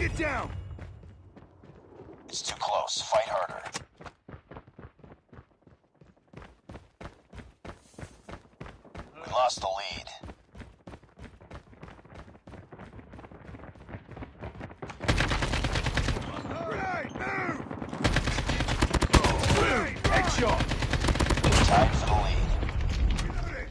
Target down! It's too close. Fight harder. We lost the lead. Grenade, move! Grenade, headshot! Tied for the lead. Reloading!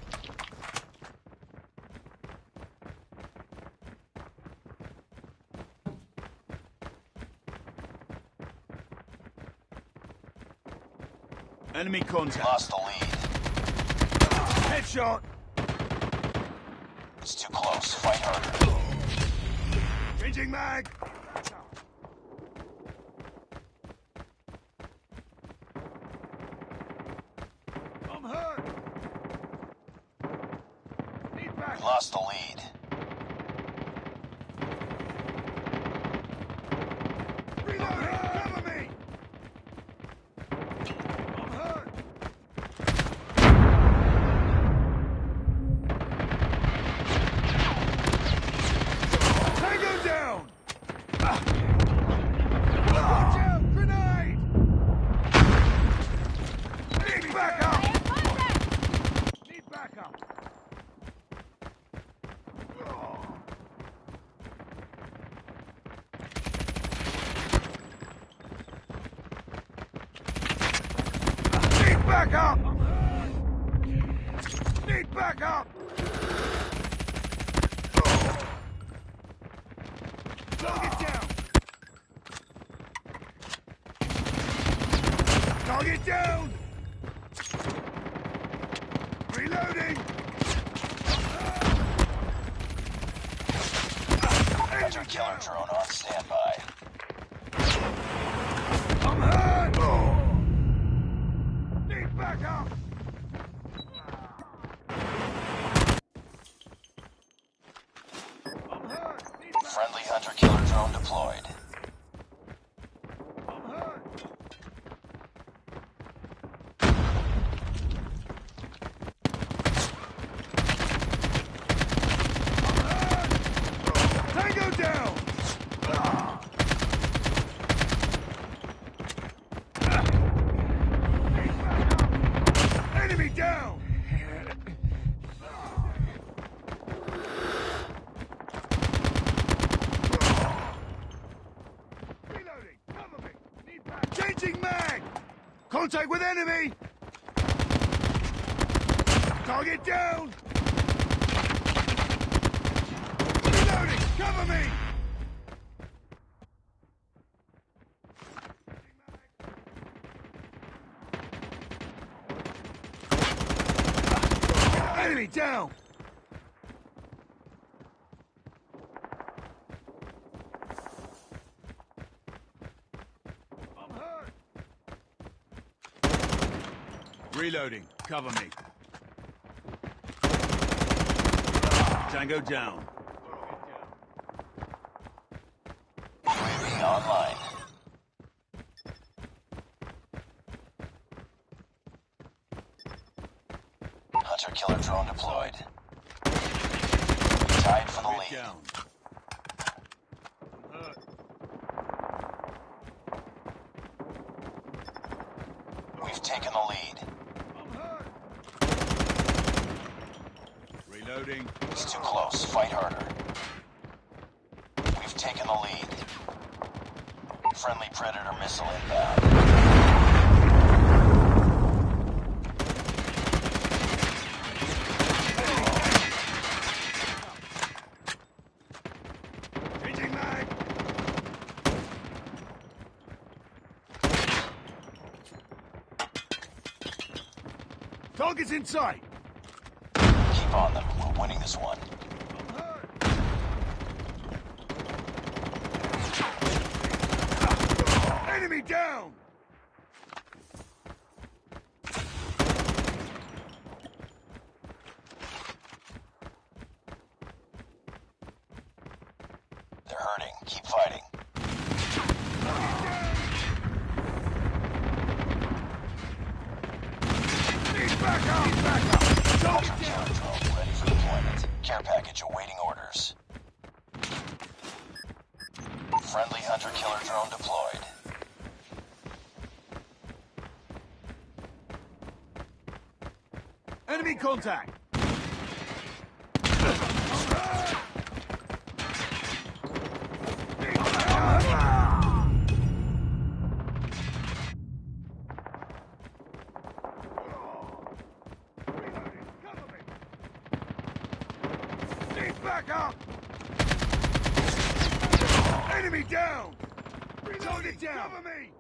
Enemy contact. Lost the lead. Headshot! It's too close. Fight harder. Changing mag! I'm hurt! Need We lost the lead. Reloading! Cover me! I'm hurt! Tango down! Ah. Watch out! Grenade! Need backup! Need backup! Oh. Need backup! Need backup! Target down! Target down! Reloading! Hunter killer drone on standby. I'm hurt! Need backup! I'm hurt! Need backup! Friendly hunter killer drone deployed. I'm hurt! I'm hurt! Tango down! Ah! Need backup! Enemy down! Reloading! Cover me! Need Changing mag! Contact with enemy! Target down! Reloading! Cover me! Enemy down! I'm hurt! Reloading. Cover me. Tango down. UAV online. Hunter killer drone deployed. Tied for the lead. down. I'm hurt. We've taken the lead. I'm hurt. Reloading. It's too close. Fight harder. We've taken the lead. Friendly Predator missile inbound. Target's in sight. Keep on them. Winning this one. Enemy down. They're hurting. Keep fighting. Backup. Need backup. Hunter Enemy contact! Enemy down! Reload it down! Cover me!